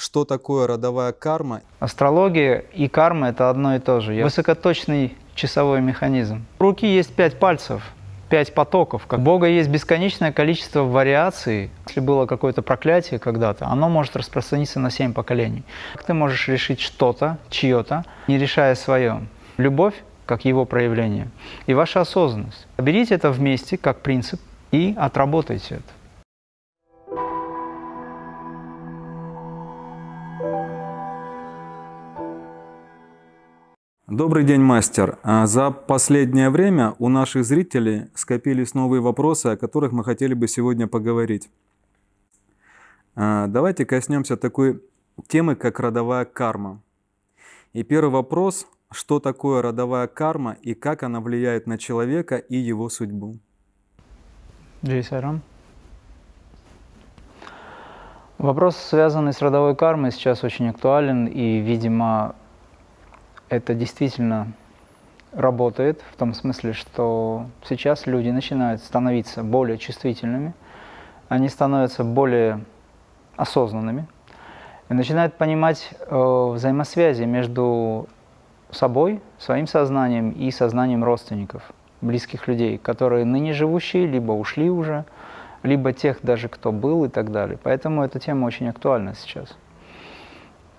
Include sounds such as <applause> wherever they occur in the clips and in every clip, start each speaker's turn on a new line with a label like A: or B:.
A: что такое родовая карма.
B: Астрология и карма – это одно и то же. Высокоточный часовой механизм. У руки есть пять пальцев, пять потоков. Как Бога есть бесконечное количество вариаций. Если было какое-то проклятие когда-то, оно может распространиться на семь поколений. Как ты можешь решить что-то, чье-то, не решая свое? Любовь как его проявление, и ваша осознанность. Берите это вместе как принцип и отработайте это.
A: Добрый день, мастер. А за последнее время у наших зрителей скопились новые вопросы, о которых мы хотели бы сегодня поговорить. А, давайте коснемся такой темы, как родовая карма. И первый вопрос, что такое родовая карма и как она влияет на человека и его судьбу?
B: Джейсарам. Вопрос, связанный с родовой кармой, сейчас очень актуален, и, видимо, это действительно работает в том смысле, что сейчас люди начинают становиться более чувствительными, они становятся более осознанными и начинают понимать э, взаимосвязи между собой, своим сознанием и сознанием родственников, близких людей, которые ныне живущие, либо ушли уже, либо тех даже, кто был и так далее. Поэтому эта тема очень актуальна сейчас.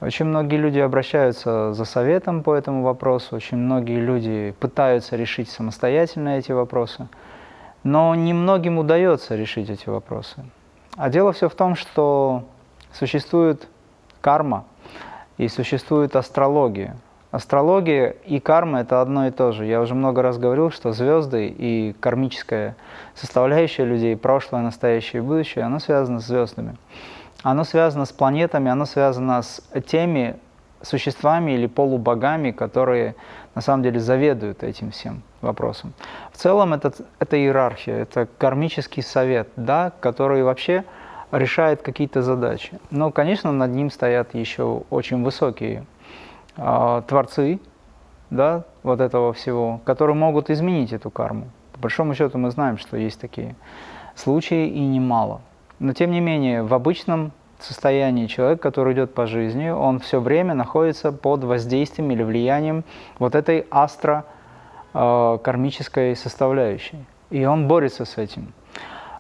B: Очень многие люди обращаются за советом по этому вопросу, очень многие люди пытаются решить самостоятельно эти вопросы, но немногим удается решить эти вопросы. А дело все в том, что существует карма и существует астрология. Астрология и карма – это одно и то же. Я уже много раз говорил, что звезды и кармическая составляющая людей, прошлое, настоящее и будущее, оно связано с звездами оно связано с планетами, оно связано с теми существами или полубогами, которые на самом деле заведуют этим всем вопросом. В целом это, это иерархия, это кармический совет, да, который вообще решает какие-то задачи. Но, конечно, над ним стоят еще очень высокие э, творцы да, вот этого всего, которые могут изменить эту карму. По большому счету мы знаем, что есть такие случаи и немало. Но тем не менее, в обычном состоянии человек, который идет по жизни, он все время находится под воздействием или влиянием вот этой астро-кармической составляющей. И он борется с этим.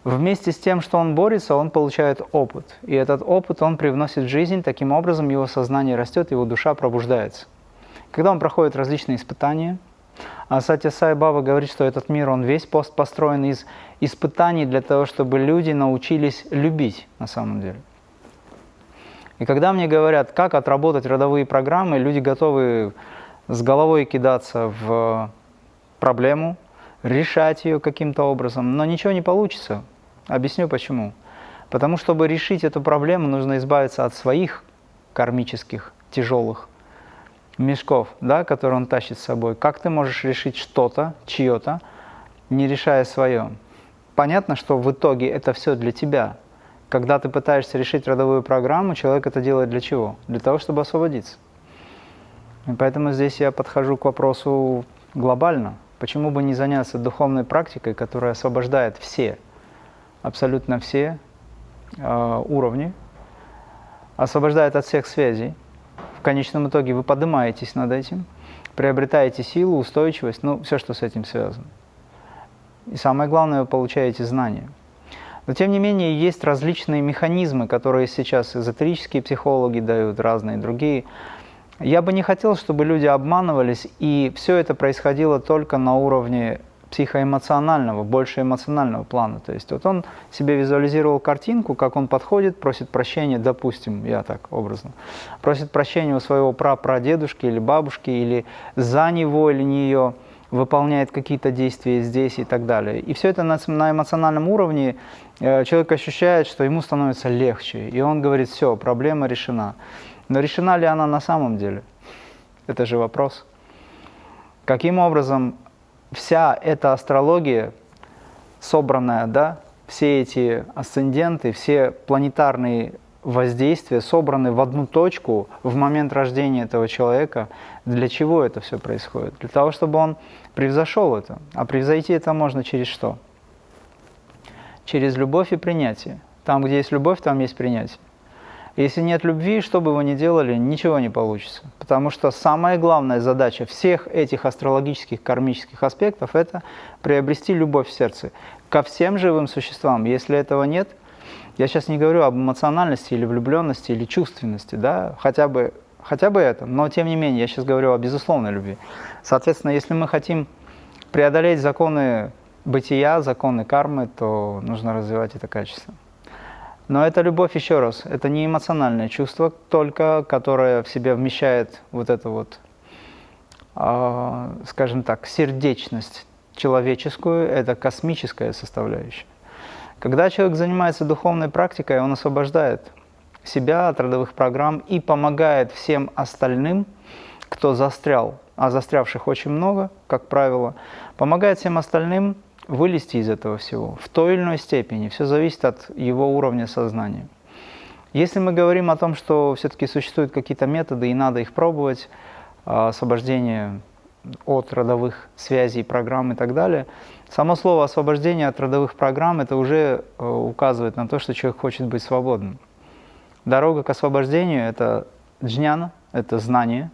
B: Вместе с тем, что он борется, он получает опыт. И этот опыт он привносит в жизнь, таким образом его сознание растет, его душа пробуждается. Когда он проходит различные испытания – а Сатя Сай Баба говорит, что этот мир, он весь пост построен из испытаний для того, чтобы люди научились любить на самом деле. И когда мне говорят, как отработать родовые программы, люди готовы с головой кидаться в проблему, решать ее каким-то образом, но ничего не получится. Объясню почему. Потому что, чтобы решить эту проблему, нужно избавиться от своих кармических, тяжелых мешков, да, которые он тащит с собой, как ты можешь решить что-то, чье-то, не решая свое? Понятно, что в итоге это все для тебя. Когда ты пытаешься решить родовую программу, человек это делает для чего? Для того, чтобы освободиться. И поэтому здесь я подхожу к вопросу глобально. Почему бы не заняться духовной практикой, которая освобождает все, абсолютно все э, уровни, освобождает от всех связей, в конечном итоге вы поднимаетесь над этим, приобретаете силу, устойчивость, ну, все, что с этим связано. И самое главное, вы получаете знания. Но тем не менее, есть различные механизмы, которые сейчас эзотерические психологи дают, разные другие. Я бы не хотел, чтобы люди обманывались, и все это происходило только на уровне психоэмоционального, больше эмоционального плана. То есть вот он себе визуализировал картинку, как он подходит, просит прощения, допустим, я так образно, просит прощения у своего прапрадедушки или бабушки, или за него или нее, выполняет какие-то действия здесь и так далее. И все это на, на эмоциональном уровне э, человек ощущает, что ему становится легче, и он говорит, все, проблема решена. Но решена ли она на самом деле? Это же вопрос. Каким образом вся эта астрология, собранная, да, все эти асценденты, все планетарные воздействия собраны в одну точку в момент рождения этого человека. Для чего это все происходит? Для того, чтобы он превзошел это. А превзойти это можно через что? Через любовь и принятие. Там, где есть любовь, там есть принятие. Если нет любви, что бы вы ни делали, ничего не получится. Потому что самая главная задача всех этих астрологических, кармических аспектов – это приобрести любовь в сердце ко всем живым существам. Если этого нет, я сейчас не говорю об эмоциональности или влюбленности или чувственности, да, хотя бы, хотя бы это, но тем не менее, я сейчас говорю о безусловной любви. Соответственно, если мы хотим преодолеть законы бытия, законы кармы, то нужно развивать это качество. Но это любовь, еще раз, это не эмоциональное чувство только, которое в себя вмещает вот эту вот, э, скажем так, сердечность человеческую, это космическая составляющая. Когда человек занимается духовной практикой, он освобождает себя от родовых программ и помогает всем остальным, кто застрял, а застрявших очень много, как правило, помогает всем остальным вылезти из этого всего в той или иной степени. Все зависит от его уровня сознания. Если мы говорим о том, что все-таки существуют какие-то методы и надо их пробовать, а, освобождение от родовых связей, программ и так далее, само слово освобождение от родовых программ это уже э, указывает на то, что человек хочет быть свободным. Дорога к освобождению – это джняна, это знание,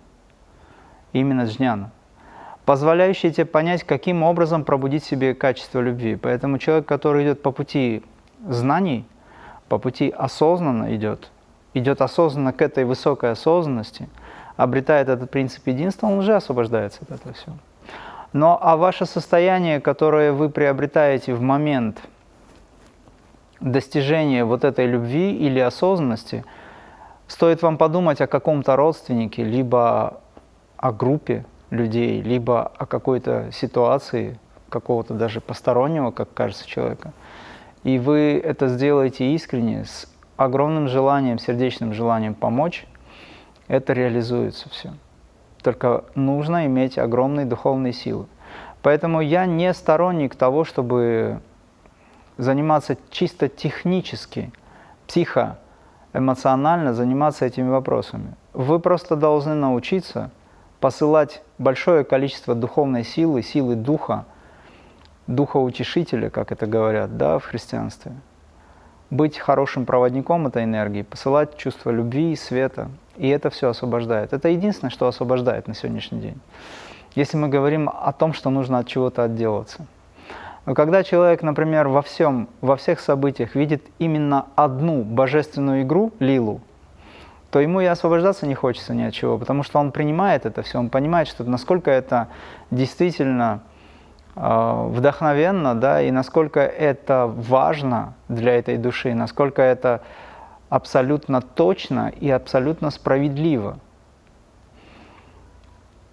B: именно джняна позволяющие тебе понять, каким образом пробудить себе качество любви. Поэтому человек, который идет по пути знаний, по пути осознанно идет, идет осознанно к этой высокой осознанности, обретает этот принцип единства, он уже освобождается от этого всего. Но а ваше состояние, которое вы приобретаете в момент достижения вот этой любви или осознанности, стоит вам подумать о каком-то родственнике, либо о группе, людей, либо о какой-то ситуации, какого-то даже постороннего, как кажется, человека, и вы это сделаете искренне, с огромным желанием, сердечным желанием помочь, это реализуется все. Только нужно иметь огромные духовные силы. Поэтому я не сторонник того, чтобы заниматься чисто технически, психоэмоционально заниматься этими вопросами. Вы просто должны научиться посылать большое количество духовной силы, силы духа, духа утешителя, как это говорят да, в христианстве, быть хорошим проводником этой энергии, посылать чувство любви и света, и это все освобождает. Это единственное, что освобождает на сегодняшний день. Если мы говорим о том, что нужно от чего-то отделаться. Но когда человек, например, во всем, во всех событиях видит именно одну божественную игру, лилу, то ему и освобождаться не хочется ни от чего, потому что он принимает это все, он понимает, что насколько это действительно э, вдохновенно, да, и насколько это важно для этой души, насколько это абсолютно точно и абсолютно справедливо.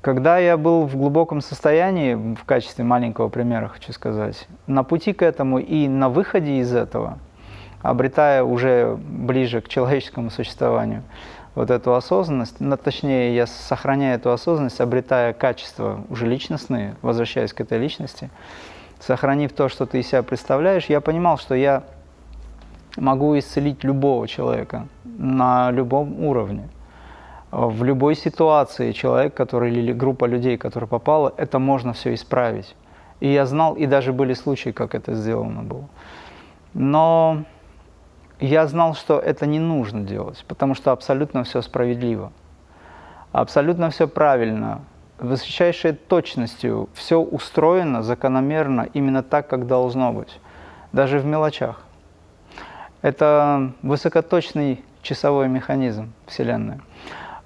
B: Когда я был в глубоком состоянии, в качестве маленького примера хочу сказать, на пути к этому и на выходе из этого – обретая уже ближе к человеческому существованию вот эту осознанность, но, точнее, я сохраняю эту осознанность, обретая качества уже личностные, возвращаясь к этой личности, сохранив то, что ты из себя представляешь, я понимал, что я могу исцелить любого человека на любом уровне. В любой ситуации человек, который или группа людей, которая попала, это можно все исправить. И я знал, и даже были случаи, как это сделано было. Но я знал, что это не нужно делать, потому что абсолютно все справедливо, абсолютно все правильно, высочайшей точностью все устроено закономерно именно так, как должно быть, даже в мелочах. Это высокоточный часовой механизм Вселенной.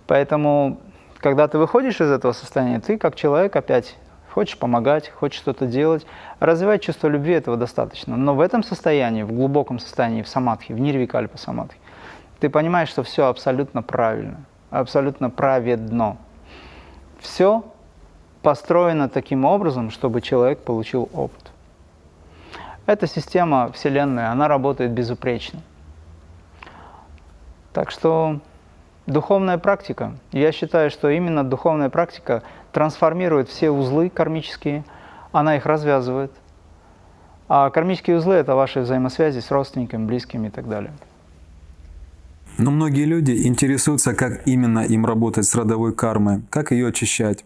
B: Поэтому, когда ты выходишь из этого состояния, ты как человек опять хочешь помогать, хочешь что-то делать. Развивать чувство любви этого достаточно. Но в этом состоянии, в глубоком состоянии, в самадхи, в нирвикальпа самадхи, ты понимаешь, что все абсолютно правильно, абсолютно праведно. Все построено таким образом, чтобы человек получил опыт. Эта система Вселенной, она работает безупречно. Так что духовная практика, я считаю, что именно духовная практика – трансформирует все узлы кармические, она их развязывает. А кармические узлы – это ваши взаимосвязи с родственниками, близкими и так далее.
A: Но многие люди интересуются, как именно им работать с родовой кармой, как ее очищать.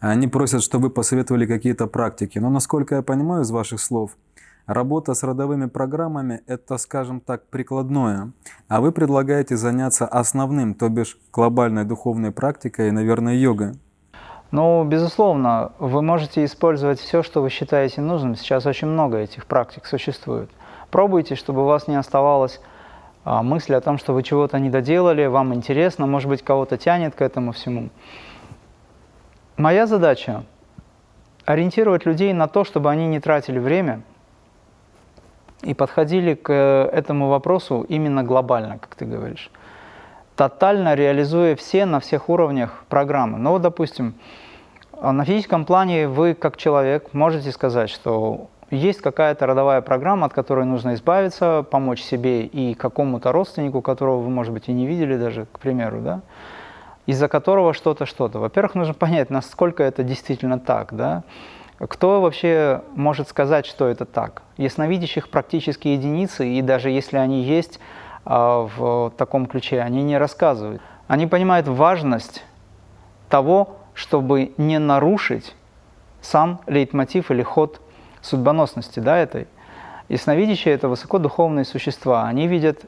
A: Они просят, чтобы вы посоветовали какие-то практики. Но насколько я понимаю из ваших слов, Работа с родовыми программами – это, скажем так, прикладное, а вы предлагаете заняться основным, то бишь глобальной духовной практикой и, наверное, йогой.
B: Ну, безусловно, вы можете использовать все, что вы считаете нужным. Сейчас очень много этих практик существует. Пробуйте, чтобы у вас не оставалось а, мысли о том, что вы чего-то не доделали, вам интересно, может быть, кого-то тянет к этому всему. Моя задача – ориентировать людей на то, чтобы они не тратили время и подходили к этому вопросу именно глобально, как ты говоришь тотально реализуя все на всех уровнях программы. Ну вот, допустим, на физическом плане вы как человек можете сказать, что есть какая-то родовая программа, от которой нужно избавиться, помочь себе и какому-то родственнику, которого вы, может быть, и не видели даже, к примеру, да, из-за которого что-то, что-то. Во-первых, нужно <laughs> понять, насколько это действительно так, да, кто вообще может сказать, что это так? Ясновидящих практически единицы, и даже если они есть, а, в таком ключе, они не рассказывают. Они понимают важность того, чтобы не нарушить сам лейтмотив или ход судьбоносности да, этой. Ясновидящие – это высокодуховные существа. Они видят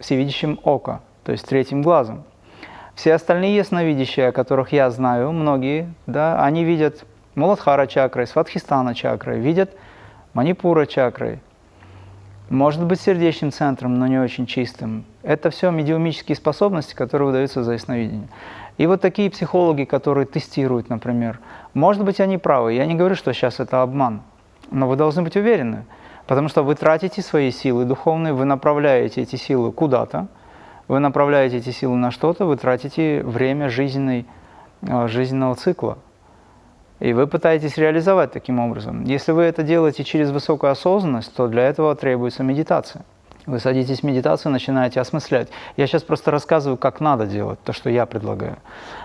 B: всевидящим око, то есть третьим глазом. Все остальные ясновидящие, о которых я знаю, многие, да, они видят Муладхара чакрой, Сватхистана чакрой, видят Манипура чакрой, может быть сердечным центром, но не очень чистым. Это все медиумические способности, которые выдаются за ясновидение. И вот такие психологи, которые тестируют, например, может быть, они правы. Я не говорю, что сейчас это обман, но вы должны быть уверены, потому что вы тратите свои силы духовные, вы направляете эти силы куда-то, вы направляете эти силы на что-то, вы тратите время жизненной, э, жизненного цикла. И вы пытаетесь реализовать таким образом. Если вы это делаете через высокую осознанность, то для этого требуется медитация. Вы садитесь в медитацию, начинаете осмыслять. Я сейчас просто рассказываю, как надо делать, то, что я предлагаю.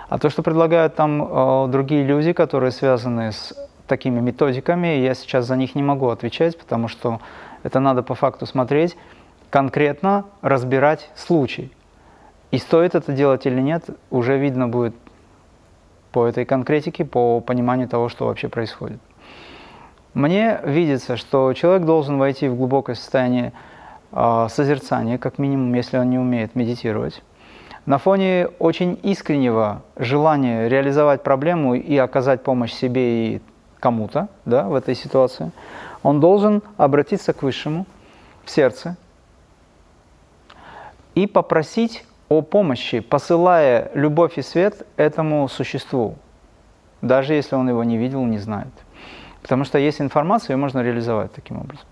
B: А то, что предлагают там э, другие люди, которые связаны с такими методиками, я сейчас за них не могу отвечать, потому что это надо по факту смотреть, конкретно разбирать случай. И стоит это делать или нет, уже видно будет по этой конкретике, по пониманию того, что вообще происходит. Мне видится, что человек должен войти в глубокое состояние э, созерцания, как минимум, если он не умеет медитировать. На фоне очень искреннего желания реализовать проблему и оказать помощь себе и кому-то да, в этой ситуации, он должен обратиться к Высшему в сердце и попросить о помощи, посылая любовь и свет этому существу, даже если он его не видел, не знает. Потому что есть информация, ее можно реализовать таким образом.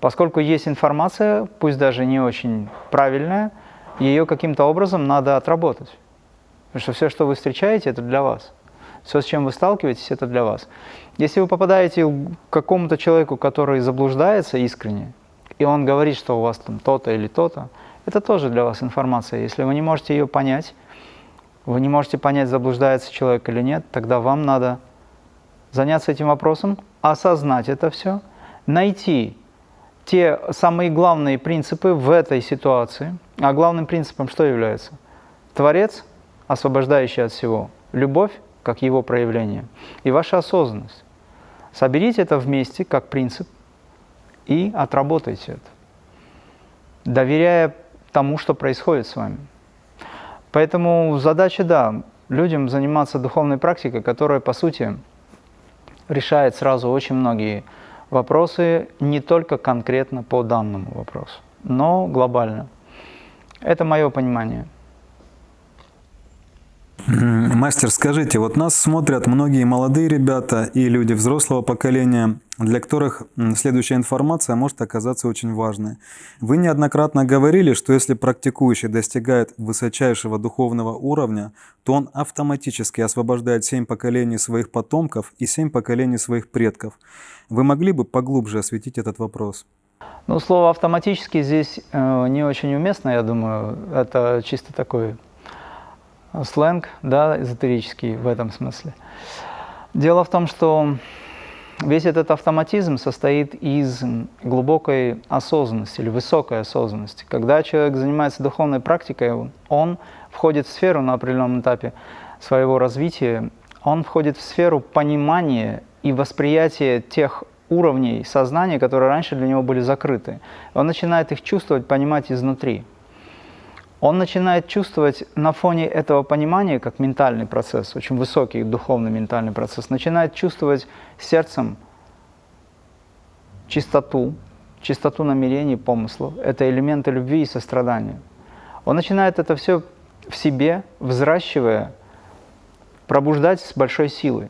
B: Поскольку есть информация, пусть даже не очень правильная, ее каким-то образом надо отработать. Потому что все, что вы встречаете, это для вас. Все, с чем вы сталкиваетесь, это для вас. Если вы попадаете к какому-то человеку, который заблуждается искренне, и он говорит, что у вас там то-то или то-то, это тоже для вас информация. Если вы не можете ее понять, вы не можете понять, заблуждается человек или нет, тогда вам надо заняться этим вопросом, осознать это все, найти те самые главные принципы в этой ситуации. А главным принципом что является? Творец, освобождающий от всего, любовь, как его проявление, и ваша осознанность. Соберите это вместе, как принцип, и отработайте это, доверяя тому, что происходит с вами. Поэтому задача, да, людям заниматься духовной практикой, которая, по сути, решает сразу очень многие вопросы, не только конкретно по данному вопросу, но глобально. Это мое понимание.
A: Мастер, скажите, вот нас смотрят многие молодые ребята и люди взрослого поколения, для которых следующая информация может оказаться очень важной. Вы неоднократно говорили, что если практикующий достигает высочайшего духовного уровня, то он автоматически освобождает семь поколений своих потомков и семь поколений своих предков. Вы могли бы поглубже осветить этот вопрос?
B: Ну, слово «автоматически» здесь э, не очень уместно, я думаю. Это чисто такой сленг, да, эзотерический в этом смысле. Дело в том, что весь этот автоматизм состоит из глубокой осознанности или высокой осознанности. Когда человек занимается духовной практикой, он входит в сферу на определенном этапе своего развития, он входит в сферу понимания и восприятия тех уровней сознания, которые раньше для него были закрыты. Он начинает их чувствовать, понимать изнутри. Он начинает чувствовать на фоне этого понимания, как ментальный процесс, очень высокий духовный ментальный процесс, начинает чувствовать сердцем чистоту, чистоту намерений, помыслов. Это элементы любви и сострадания. Он начинает это все в себе, взращивая, пробуждать с большой силой.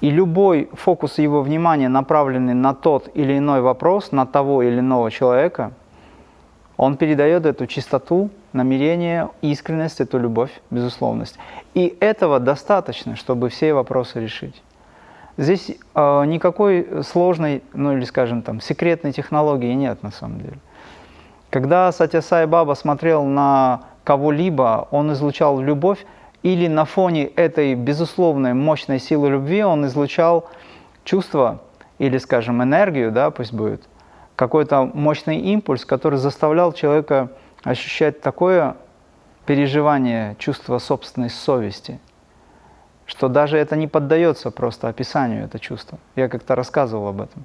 B: И любой фокус его внимания, направленный на тот или иной вопрос, на того или иного человека, он передает эту чистоту, намерение, искренность, эту любовь, безусловность. И этого достаточно, чтобы все вопросы решить. Здесь э, никакой сложной, ну или скажем там, секретной технологии нет на самом деле. Когда Сатя Сай Баба смотрел на кого-либо, он излучал любовь, или на фоне этой безусловной мощной силы любви он излучал чувство или, скажем, энергию, да, пусть будет, какой-то мощный импульс, который заставлял человека ощущать такое переживание, чувство собственной совести, что даже это не поддается просто описанию, это чувство. Я как-то рассказывал об этом.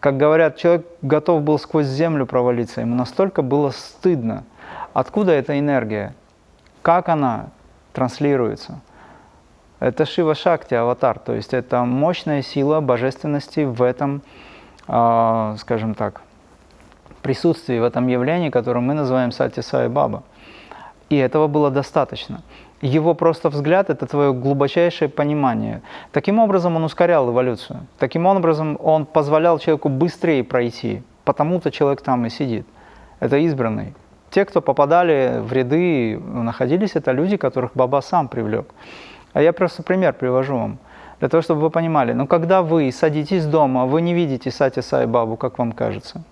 B: Как говорят, человек готов был сквозь землю провалиться, ему настолько было стыдно. Откуда эта энергия? Как она транслируется? Это Шива Шакти, аватар, то есть это мощная сила божественности в этом, э, скажем так, присутствии, в этом явлении, которое мы называем Сати Сай Баба. И этого было достаточно. Его просто взгляд – это твое глубочайшее понимание. Таким образом он ускорял эволюцию. Таким образом он позволял человеку быстрее пройти. Потому-то человек там и сидит. Это избранный те, кто попадали в ряды, находились, это люди, которых Баба сам привлек. А я просто пример привожу вам, для того, чтобы вы понимали. Но когда вы садитесь дома, вы не видите Сати Сай Бабу, как вам кажется.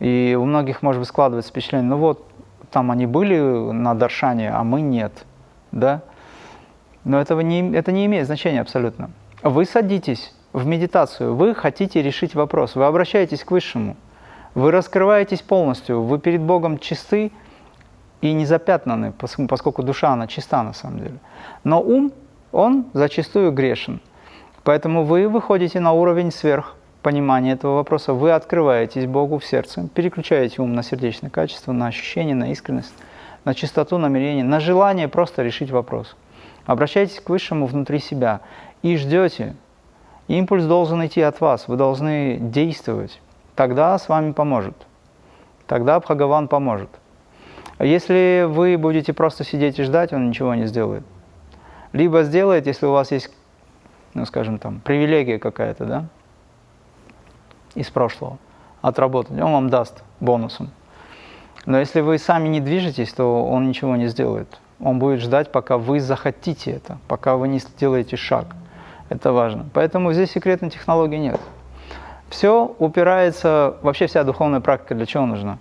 B: И у многих, может быть, складывается впечатление, ну вот, там они были на Даршане, а мы нет. Да? Но этого не, это не имеет значения абсолютно. Вы садитесь в медитацию, вы хотите решить вопрос, вы обращаетесь к Высшему – вы раскрываетесь полностью, вы перед Богом чисты и не запятнаны, поскольку душа, она чиста на самом деле. Но ум, он зачастую грешен. Поэтому вы выходите на уровень сверх понимания этого вопроса, вы открываетесь Богу в сердце, переключаете ум на сердечное качество, на ощущение, на искренность, на чистоту намерения, на желание просто решить вопрос. Обращайтесь к Высшему внутри себя и ждете. Импульс должен идти от вас, вы должны действовать тогда с вами поможет. Тогда Бхагаван поможет. А если вы будете просто сидеть и ждать, он ничего не сделает. Либо сделает, если у вас есть, ну скажем там, привилегия какая-то, да, из прошлого, отработать, он вам даст бонусом. Но если вы сами не движетесь, то он ничего не сделает. Он будет ждать, пока вы захотите это, пока вы не сделаете шаг. Это важно. Поэтому здесь секретной технологии нет. Все упирается, вообще вся духовная практика для чего нужна?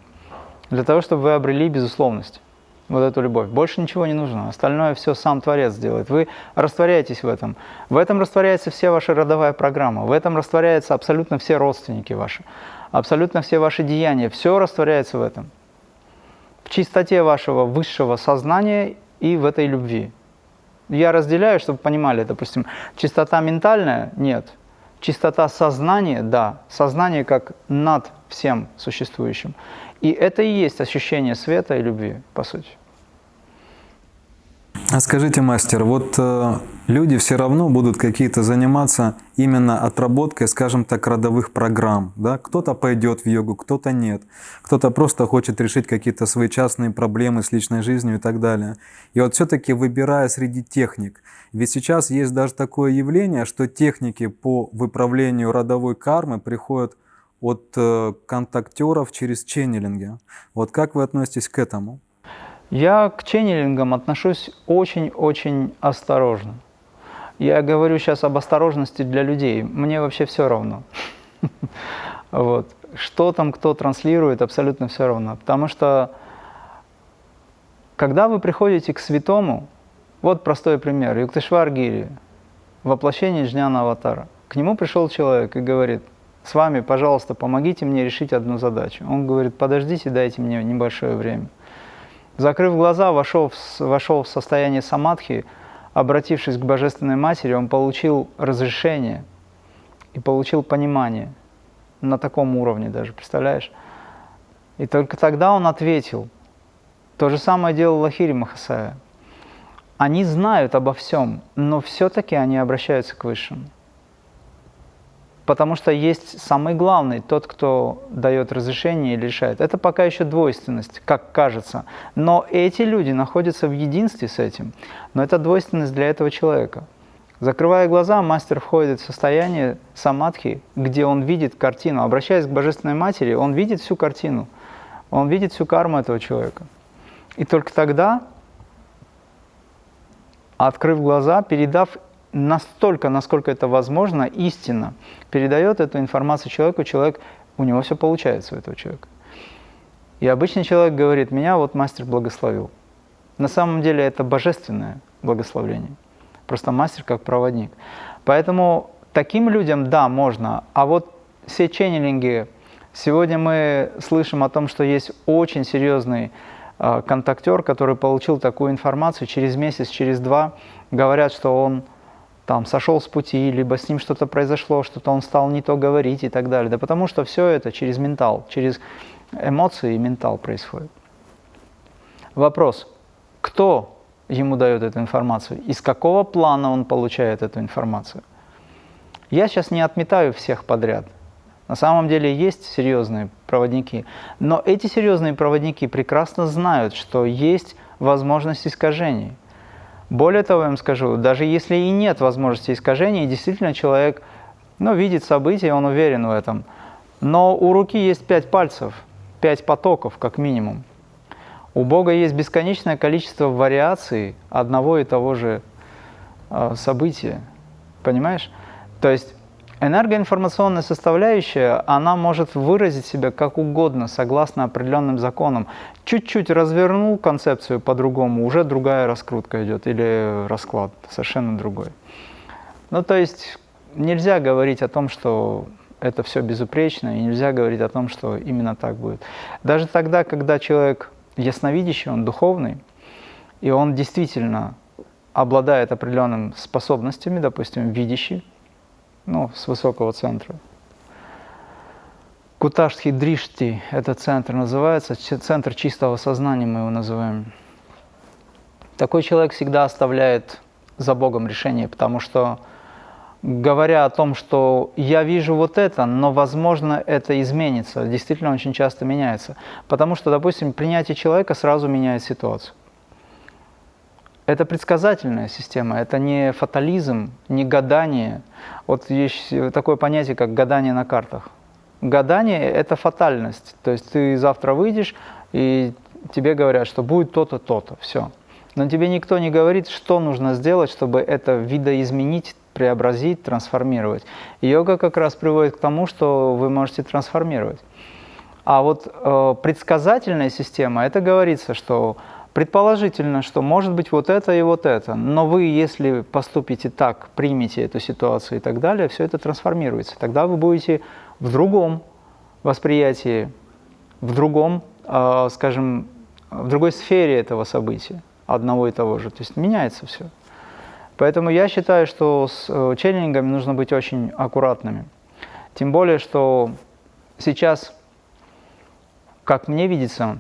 B: Для того, чтобы вы обрели безусловность, вот эту любовь. Больше ничего не нужно, остальное все сам Творец делает. Вы растворяетесь в этом. В этом растворяется вся ваша родовая программа, в этом растворяются абсолютно все родственники ваши, абсолютно все ваши деяния, все растворяется в этом. В чистоте вашего высшего сознания и в этой любви. Я разделяю, чтобы понимали, допустим, чистота ментальная – нет – Чистота сознания, да, сознание как над всем существующим. И это и есть ощущение света и любви, по сути.
A: А скажите, мастер, вот э, люди все равно будут какие-то заниматься именно отработкой, скажем так, родовых программ. Да? Кто-то пойдет в йогу, кто-то нет. Кто-то просто хочет решить какие-то свои частные проблемы с личной жизнью и так далее. И вот все-таки выбирая среди техник, ведь сейчас есть даже такое явление, что техники по выправлению родовой кармы приходят от э, контактеров через ченнелинги. Вот как вы относитесь к этому?
B: Я к ченнелингам отношусь очень-очень осторожно. Я говорю сейчас об осторожности для людей. Мне вообще все равно. <laughs> Вот. Что там кто транслирует, абсолютно все равно. Потому что, когда вы приходите к святому, вот простой пример. Юктышвар Гири, воплощение Джняна Аватара. К нему пришел человек и говорит, с вами, пожалуйста, помогите мне решить одну задачу. Он говорит, подождите, дайте мне небольшое время. Закрыв глаза, вошел в, вошел в состояние самадхи, обратившись к Божественной Матери, он получил разрешение и получил понимание на таком уровне даже, представляешь? И только тогда он ответил. То же самое делал Лахири Махасая. Они знают обо всем, но все-таки они обращаются к Высшему. Потому что есть самый главный, тот, кто дает разрешение или решает. Это пока еще двойственность, как кажется. Но эти люди находятся в единстве с этим. Но это двойственность для этого человека. Закрывая глаза, мастер входит в состояние самадхи, где он видит картину. Обращаясь к Божественной Матери, он видит всю картину. Он видит всю карму этого человека. И только тогда, открыв глаза, передав настолько, насколько это возможно, истинно, передает эту информацию человеку, человек, у него все получается у этого человека. И обычный человек говорит, меня вот мастер благословил. На самом деле это божественное благословление. Просто мастер как проводник. Поэтому таким людям, да, можно. А вот все ченнелинги, сегодня мы слышим о том, что есть очень серьезный э, контактер, который получил такую информацию через месяц, через два, говорят, что он там сошел с пути, либо с ним что-то произошло, что-то он стал не то говорить и так далее. Да потому что все это через ментал, через эмоции и ментал происходит. Вопрос, кто ему дает эту информацию, из какого плана он получает эту информацию? Я сейчас не отметаю всех подряд. На самом деле есть серьезные проводники, но эти серьезные проводники прекрасно знают, что есть возможность искажений – более того, я вам скажу, даже если и нет возможности искажения, действительно человек ну, видит события, он уверен в этом, но у руки есть пять пальцев, пять потоков как минимум. У Бога есть бесконечное количество вариаций одного и того же э, события. Понимаешь? То есть Энергоинформационная составляющая, она может выразить себя как угодно, согласно определенным законам. Чуть-чуть развернул концепцию по-другому, уже другая раскрутка идет, или расклад совершенно другой. Ну, то есть нельзя говорить о том, что это все безупречно, и нельзя говорить о том, что именно так будет. Даже тогда, когда человек ясновидящий, он духовный, и он действительно обладает определенными способностями, допустим, видящий, ну, с высокого центра. Куташтхи Дришти – это центр называется, центр чистого сознания мы его называем. Такой человек всегда оставляет за Богом решение, потому что говоря о том, что я вижу вот это, но возможно это изменится, действительно очень часто меняется. Потому что, допустим, принятие человека сразу меняет ситуацию. Это предсказательная система, это не фатализм, не гадание. Вот есть такое понятие, как гадание на картах. Гадание – это фатальность. То есть ты завтра выйдешь, и тебе говорят, что будет то-то, то-то, все. Но тебе никто не говорит, что нужно сделать, чтобы это видоизменить, преобразить, трансформировать. Йога как раз приводит к тому, что вы можете трансформировать. А вот э, предсказательная система, это говорится, что Предположительно, что может быть вот это и вот это, но вы, если поступите так, примете эту ситуацию и так далее, все это трансформируется. Тогда вы будете в другом восприятии, в другом, э, скажем, в другой сфере этого события, одного и того же. То есть меняется все. Поэтому я считаю, что с э, челленджами нужно быть очень аккуратными. Тем более, что сейчас, как мне видится,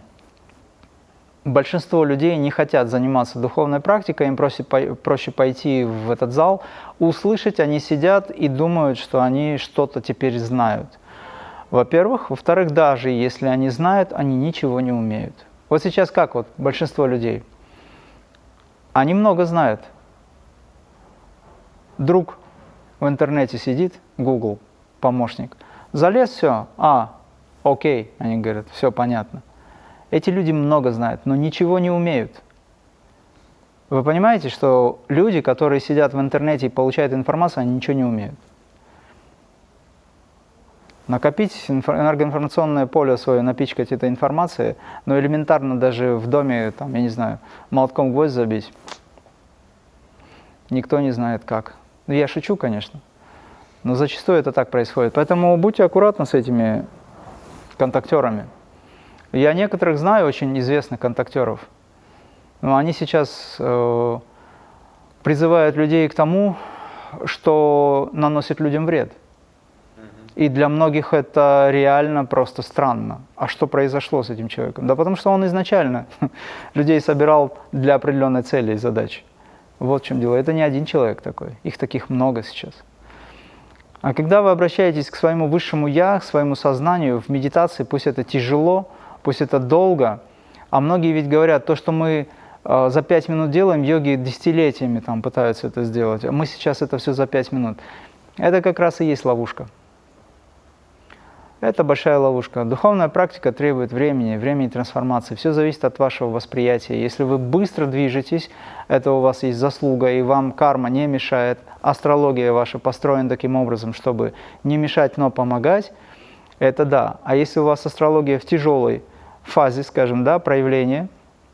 B: большинство людей не хотят заниматься духовной практикой, им проще, проще пойти в этот зал, услышать, они сидят и думают, что они что-то теперь знают. Во-первых. Во-вторых, даже если они знают, они ничего не умеют. Вот сейчас как вот большинство людей? Они много знают. Друг в интернете сидит, Google, помощник, залез все, а, окей, они говорят, все понятно. Эти люди много знают, но ничего не умеют. Вы понимаете, что люди, которые сидят в интернете и получают информацию, они ничего не умеют. Накопить энергоинформационное поле свое, напичкать этой информацией, но элементарно даже в доме, там, я не знаю, молотком гвоздь забить, никто не знает как. Ну, я шучу, конечно, но зачастую это так происходит. Поэтому будьте аккуратны с этими контактерами. Я некоторых знаю очень известных контактеров, но они сейчас э, призывают людей к тому, что наносит людям вред. И для многих это реально просто странно. А что произошло с этим человеком? Да потому что он изначально <laughs> людей собирал для определенной цели и задачи. Вот в чем дело. Это не один человек такой. Их таких много сейчас. А когда вы обращаетесь к своему высшему «я», к своему сознанию в медитации, пусть это тяжело, пусть это долго, а многие ведь говорят, то, что мы э, за пять минут делаем, йоги десятилетиями там пытаются это сделать, а мы сейчас это все за пять минут. Это как раз и есть ловушка. Это большая ловушка. Духовная практика требует времени, времени трансформации. Все зависит от вашего восприятия. Если вы быстро движетесь, это у вас есть заслуга, и вам карма не мешает. Астрология ваша построена таким образом, чтобы не мешать, но помогать. Это да. А если у вас астрология в тяжелой фазе, скажем, да, проявления,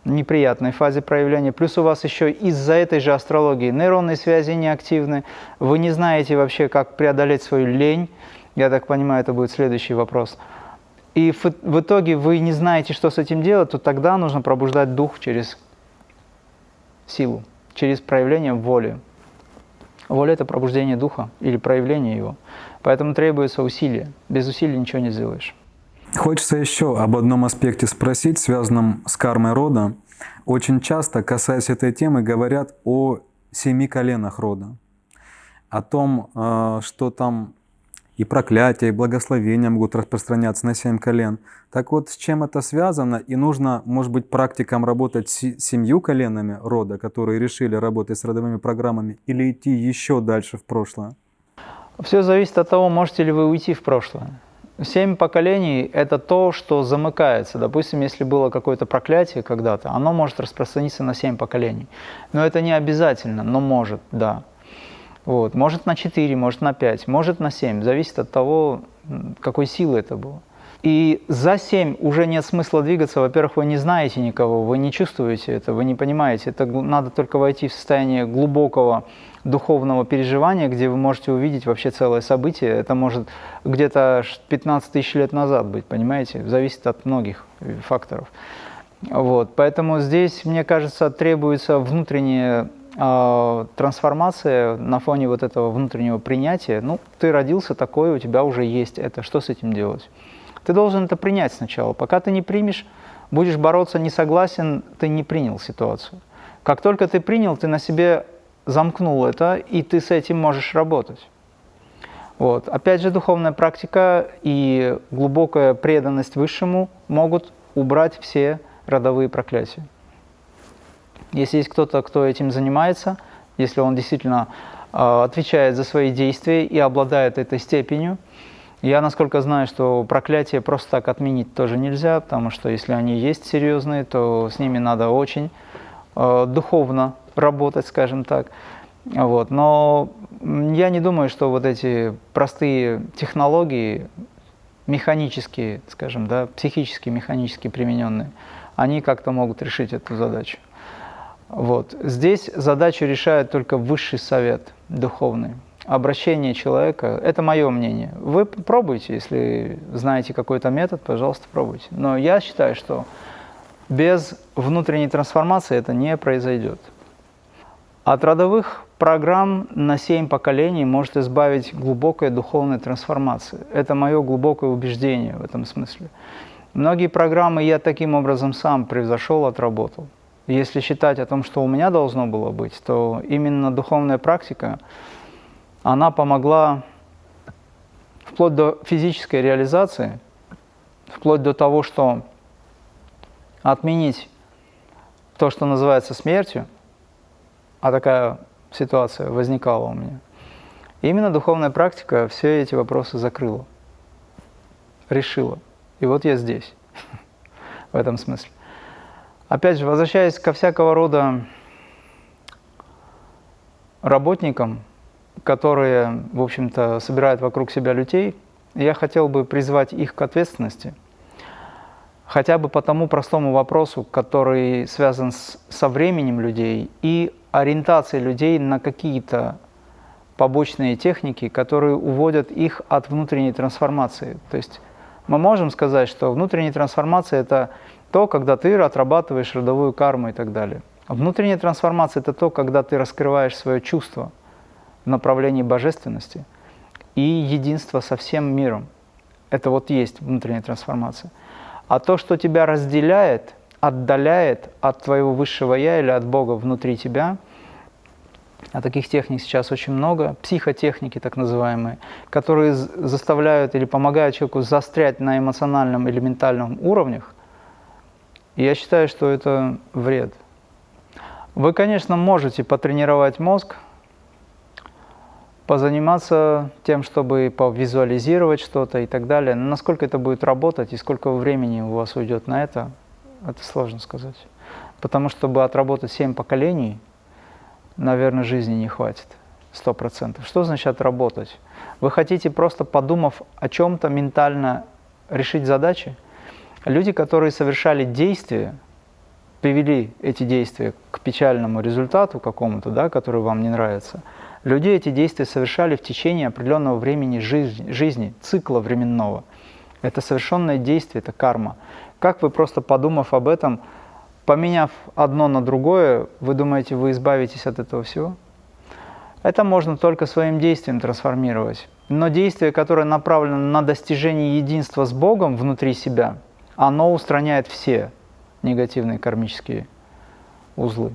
B: неприятной фазе проявления, плюс у вас еще из-за этой же астрологии нейронные связи неактивны, вы не знаете вообще, как преодолеть свою лень, я так понимаю, это будет следующий вопрос. И в, итоге вы не знаете, что с этим делать, то тогда нужно пробуждать дух через силу, через проявление воли. Воля – это пробуждение духа или проявление его. Поэтому требуется усилие. Без усилий ничего не сделаешь.
A: Хочется еще об одном аспекте спросить, связанном с кармой рода. Очень часто, касаясь этой темы, говорят о семи коленах рода. О том, э, что там и проклятия, и благословения могут распространяться на семь колен. Так вот, с чем это связано? И нужно, может быть, практикам работать с семью коленами рода, которые решили работать с родовыми программами, или идти еще дальше в прошлое?
B: Все зависит от того, можете ли вы уйти в прошлое. Семь поколений – это то, что замыкается. Допустим, если было какое-то проклятие когда-то, оно может распространиться на семь поколений. Но это не обязательно, но может, да. Вот. Может на 4, может на 5, может на 7. Зависит от того, какой силы это было. И за 7 уже нет смысла двигаться. Во-первых, вы не знаете никого, вы не чувствуете это, вы не понимаете. Это надо только войти в состояние глубокого духовного переживания, где вы можете увидеть вообще целое событие. Это может где-то 15 тысяч лет назад быть, понимаете? Зависит от многих факторов. Вот. Поэтому здесь, мне кажется, требуется внутреннее э, трансформация на фоне вот этого внутреннего принятия, ну, ты родился такой, у тебя уже есть это, что с этим делать? Ты должен это принять сначала. Пока ты не примешь, будешь бороться, не согласен, ты не принял ситуацию. Как только ты принял, ты на себе замкнул это, и ты с этим можешь работать. Вот. Опять же, духовная практика и глубокая преданность Высшему могут убрать все родовые проклятия. Если есть кто-то, кто этим занимается, если он действительно э, отвечает за свои действия и обладает этой степенью, я, насколько знаю, что проклятие просто так отменить тоже нельзя, потому что если они есть серьезные, то с ними надо очень э, духовно работать, скажем так. Вот. Но я не думаю, что вот эти простые технологии, механические, скажем, да, психически, механически примененные, они как-то могут решить эту задачу. Вот. Здесь задачу решает только высший совет духовный. Обращение человека – это мое мнение. Вы пробуйте, если знаете какой-то метод, пожалуйста, пробуйте. Но я считаю, что без внутренней трансформации это не произойдет. От родовых программ на семь поколений может избавить глубокая духовная трансформация. Это мое глубокое убеждение в этом смысле. Многие программы я таким образом сам превзошел, отработал. Если считать о том, что у меня должно было быть, то именно духовная практика, она помогла вплоть до физической реализации, вплоть до того, что отменить то, что называется смертью, а такая ситуация возникала у меня. И именно духовная практика все эти вопросы закрыла, решила. И вот я здесь, <laughs> в этом смысле. Опять же, возвращаясь ко всякого рода работникам, которые, в общем-то, собирают вокруг себя людей, я хотел бы призвать их к ответственности, хотя бы по тому простому вопросу, который связан с, со временем людей и ориентацией людей на какие-то побочные техники, которые уводят их от внутренней трансформации. То есть мы можем сказать, что внутренняя трансформация – это то, когда ты отрабатываешь родовую карму и так далее. Внутренняя трансформация – это то, когда ты раскрываешь свое чувство в направлении божественности. и единство со всем миром. Это вот есть внутренняя трансформация. А то, что тебя разделяет, отдаляет от твоего высшего Я или от Бога внутри тебя, а таких техник сейчас очень много, психотехники так называемые, которые заставляют или помогают человеку застрять на эмоциональном или ментальном уровнях, я считаю, что это вред. Вы, конечно, можете потренировать мозг, позаниматься тем, чтобы повизуализировать что-то и так далее. Но насколько это будет работать и сколько времени у вас уйдет на это, это сложно сказать. Потому что, чтобы отработать семь поколений, наверное, жизни не хватит. Сто процентов. Что значит отработать? Вы хотите просто подумав о чем-то ментально решить задачи? Люди, которые совершали действия, привели эти действия к печальному результату какому-то, да, который вам не нравится – Люди эти действия совершали в течение определенного времени жизни, жизни цикла временного. Это совершенное действие, это карма. Как вы просто подумав об этом, поменяв одно на другое, вы думаете, вы избавитесь от этого всего? Это можно только своим действием трансформировать. Но действие, которое направлено на достижение единства с Богом внутри себя, оно устраняет все негативные кармические узлы.